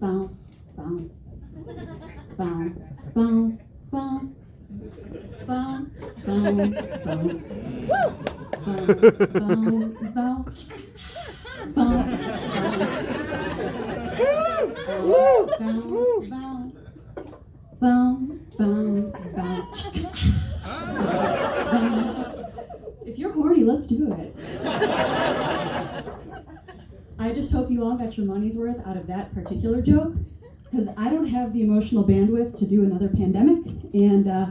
bow, bow, bow, bow, bow, bow, bow, bow, bow, bow, bow, bow, bow, If you're horny, let's do it. Just hope you all got your money's worth out of that particular joke, because I don't have the emotional bandwidth to do another pandemic, and uh,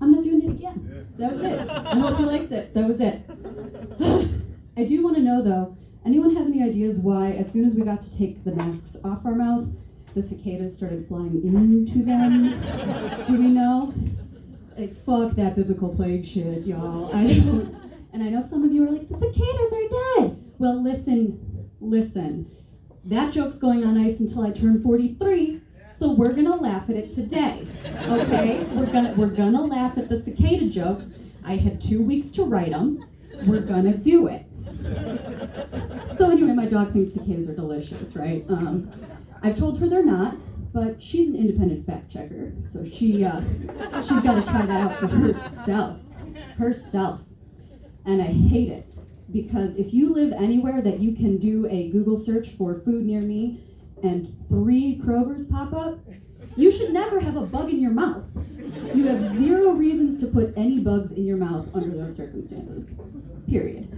I'm not doing it again. That was it. I hope you liked it. That was it. I do want to know though, anyone have any ideas why, as soon as we got to take the masks off our mouth, the cicadas started flying into them? do we know? Like, fuck that biblical plague shit, y'all. I. And I know some of you are like, the cicadas are dead. Well, listen, listen. That joke's going on ice until I turn 43, so we're gonna laugh at it today. Okay? We're gonna we're gonna laugh at the cicada jokes. I had two weeks to write them. We're gonna do it. So anyway, my dog thinks cicadas are delicious, right? Um, I've told her they're not, but she's an independent fact checker, so she uh, she's got to try that out for herself, herself. And I hate it because if you live anywhere that you can do a Google search for food near me, and three Krogers pop up, you should never have a bug in your mouth. You have zero reasons to put any bugs in your mouth under those circumstances. Period.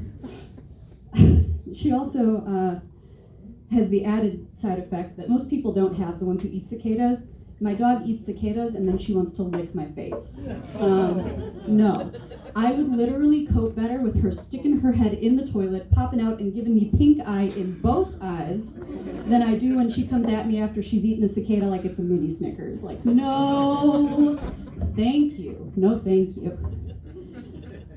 she also uh, has the added side effect that most people don't have, the ones who eat cicadas. My dog eats cicadas and then she wants to lick my face. Um, no. I would literally cope better with her sticking her head in the toilet, popping out and giving me pink eye in both eyes than I do when she comes at me after she's eaten a cicada like it's a mini Snickers. Like, no, thank you. No, thank you.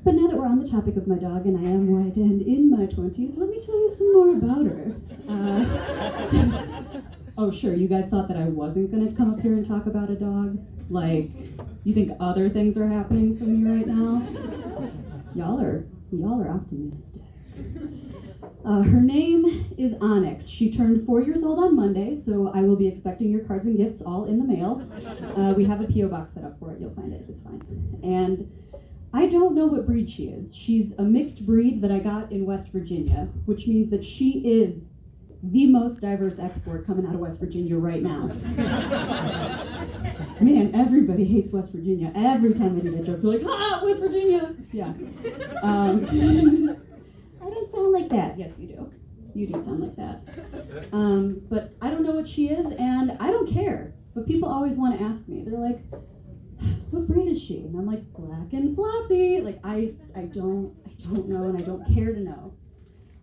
But now that we're on the topic of my dog, and I am white and in my 20s, let me tell you some more about her. Uh, oh, sure, you guys thought that I wasn't to come up here and talk about a dog? Like, you think other things are happening for me right now? Y'all are, y'all are optimistic. Uh, her name is Onyx. She turned four years old on Monday, so I will be expecting your cards and gifts all in the mail. Uh, we have a P.O. box set up for it. You'll find it. It's fine. And I don't know what breed she is. She's a mixed breed that I got in West Virginia, which means that she is the most diverse export coming out of West Virginia right now. Man, everybody hates West Virginia. Every time I do that joke, they're like, ah, West Virginia. Yeah. Um, I don't sound like that. Yes, you do. You do sound like that. Um, but I don't know what she is, and I don't care. But people always want to ask me. They're like, what breed is she? And I'm like, black and floppy. Like I, I don't, I don't know, and I don't care to know.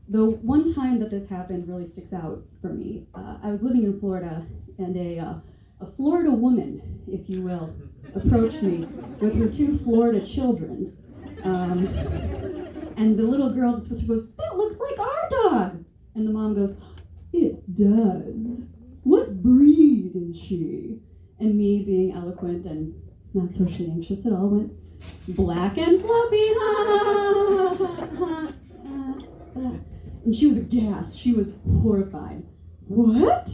The one time that this happened really sticks out for me. Uh, I was living in Florida, and a, uh, a Florida woman, if you will, approached me with her two Florida children. Um, and the little girl that's with her goes, that looks like our dog. And the mom goes, it does. What breed is she? And me being eloquent and not socially anxious at all, went black and floppy. and she was aghast. She was horrified. What?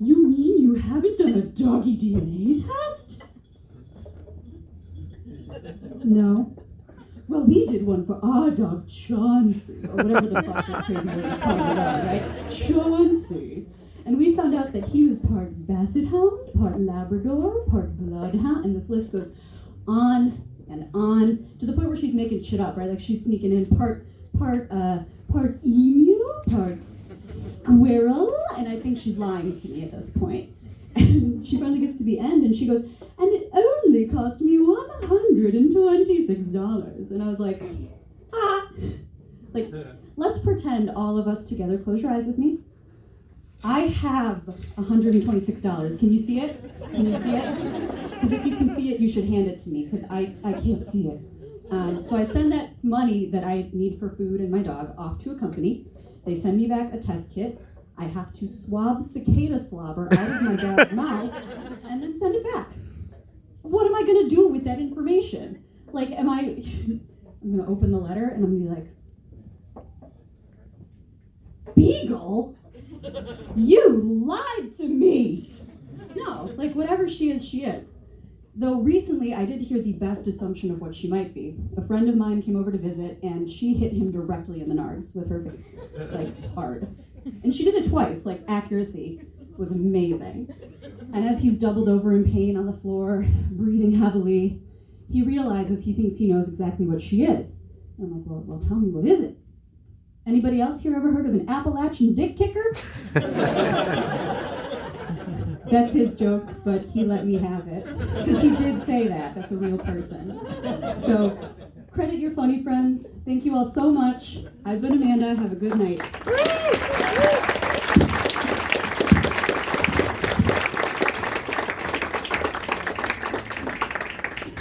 You mean you haven't done a doggy DNA test? No. Well, we did one for our dog, Chauncey, or whatever the fuck this crazy calling it out, right? Chauncey. And we found out that he was part Basset Hound, part Labrador, part Bloodhound, and this list goes on and on to the point where she's making shit up, right? Like she's sneaking in part part uh part emu, part squirrel, and I think she's lying to me at this point. And she finally gets to the end and she goes, and it only cost me $126. And I was like, ah. Like, let's pretend all of us together, close your eyes with me. I have $126. Can you see it? Can you see it? Because if you can see it, you should hand it to me because I, I can't see it. Um, so I send that money that I need for food and my dog off to a company. They send me back a test kit. I have to swab cicada slobber out of my dog's mouth and then send it back. What am I going to do with that information? Like, am I, I'm going to open the letter and I'm going to be like, Beagle? You lied to me. No, like whatever she is, she is. Though recently I did hear the best assumption of what she might be. A friend of mine came over to visit and she hit him directly in the nards with her face. Like hard. And she did it twice, like accuracy was amazing. And as he's doubled over in pain on the floor, breathing heavily, he realizes he thinks he knows exactly what she is. And I'm like, well, well, tell me, what is it? Anybody else here ever heard of an Appalachian dick kicker? That's his joke, but he let me have it. Because he did say that. That's a real person. So, credit your funny friends. Thank you all so much. I've been Amanda. Have a good night.